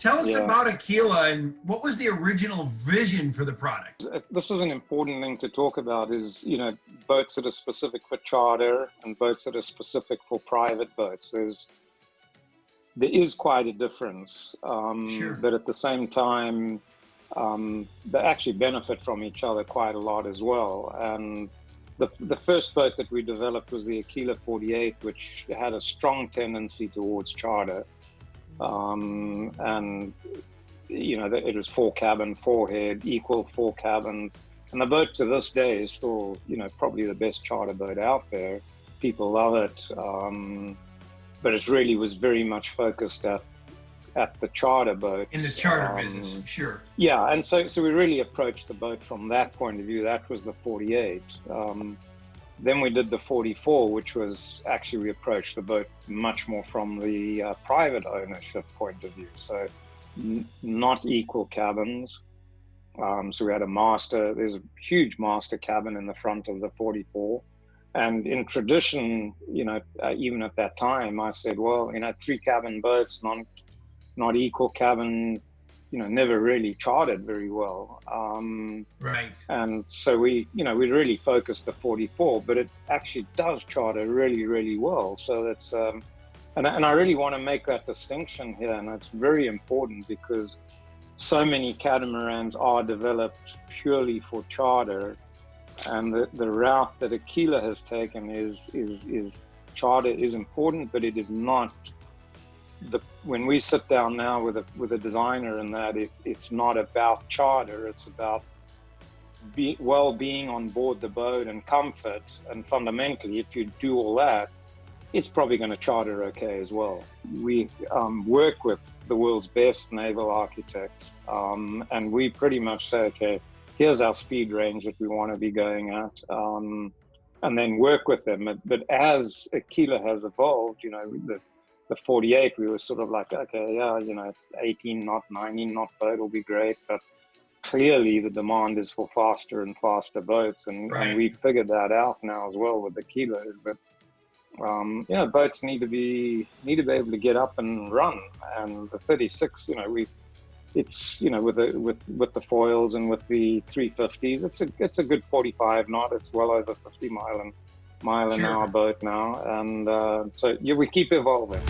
Tell us Yeah. about Aquila and what was the original vision for the product? Uh, This is an important thing to talk about is, you know, boats that are specific for charter and boats that are specific for private boats. There's, there is quite a difference. Um, Sure. But at the same time, um, they actually benefit from each other quite a lot as well. And the, the first boat that we developed was the Aquila 48, which had a strong tendency towards charter. Um, and you know, it was four cabin, four head, equal four cabins. And the boat to this day is still, you know, probably the best charter boat out there. People love it. Um, but it really was very much focused at at the charter boat. In the charter business, sure. Yeah, and so so we really approached the boat from that point of view. That was the 48. Um, then we did the 44, which was actually we approached the boat much more from the uh, private ownership point of view. So not equal cabins. Um, so we had a master. There's a huge master cabin in the front of the 44. And in tradition, you know, uh, even at that time, I said, well, you know, three cabin boats, non, not equal cabin, you know, never really charted very well. Um, Right. and so we, you know, we really focused the 44, but it actually does charter really, really well. So that's, um, and, and I really want to make that distinction here. And it's very important because so many catamarans are developed purely for charter. And the, the route that Aquila has taken is, is, is charter is important, but it is not the when we sit down now with a with a designer and that it's it's not about charter it's about be, well being on board the boat and comfort. And fundamentally if you do all that it's probably going to charter okay as well. We um, work with the world's best naval architects um, and we pretty much say okay here's our speed range that we want to be going at um, and then work with them. But, but as aquila has evolved you know the the 48, we were sort of like, okay, yeah, you know, 18 knot, 19 knot boat will be great, but clearly the demand is for faster and faster boats, and, Right. and we figured that out now as well with the Aquilas that um, you know boats need to be need to be able to get up and run, and the 36, you know, we it's you know with the with with the foils and with the 350s, it's a it's a good 45 knot. It's well over 50 mile and mile an hour boat now, and uh, so yeah, we keep evolving.